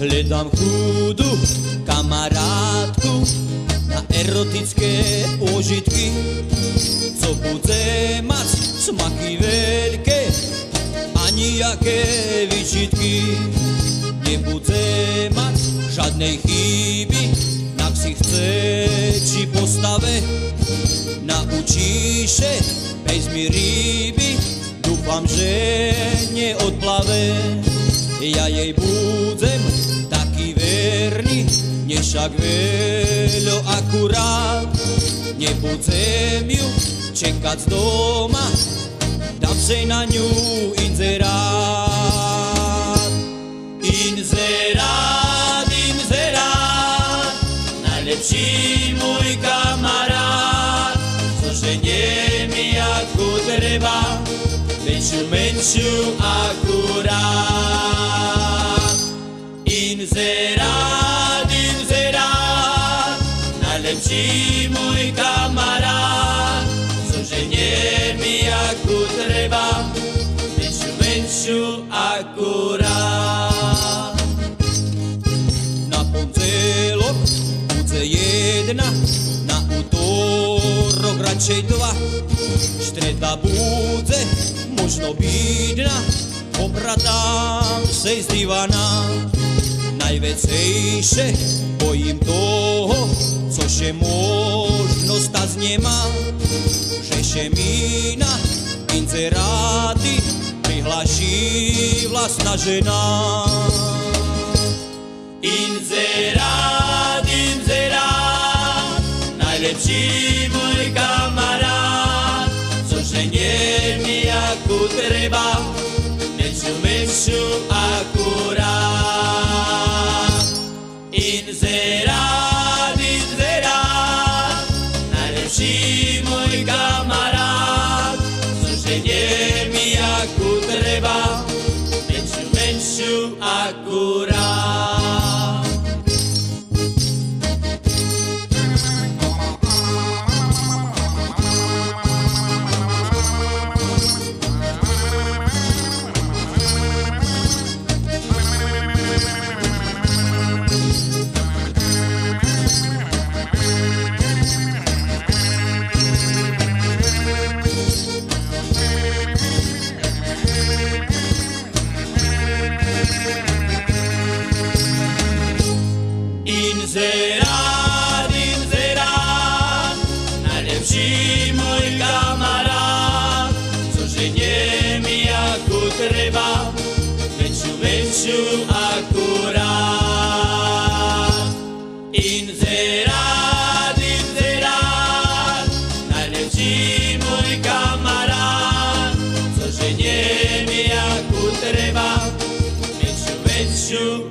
Nedám chudu kamarátku na erotické pôžitky, co bude mať smaky veľké a nijaké vyčitky. Nebude mať žiadnej chyby na chce či postave. Naučíše pejsmi ryby, dúfam, že neodplave. Ja jej budem nešak veľo akurát. Nebudem ju čekať doma, dám se na ňu inzerát. Inzerát, inzerát, najlepší môj kamarát, zoženie mi ako treba, väčšiu, menšiu akurát. Najlepší môj kamarát, zoženie mi ako treba, väčšiu, menšiu akurát. Na pondelok bude jedna, na útorok radšej dva. Streda bude možno bídna, obratám se z divana. Najvecejšie bojím toho, cože možno stať nemá, že še mi na inzeráty prihlaší vlastná žena. Inzerát, inzerát, najlepší môj kamarát, zoženie mi ako treba, menšiu, menšiu akurát. Inzerát, môj kamarát, zoženie mi ako treba, menšiu, menšiu akurát. Väčšiu akurát. Inzerát, inzerát, najlepší môj kamarát, zoženie mi ako treba, väčšiu, väčšiu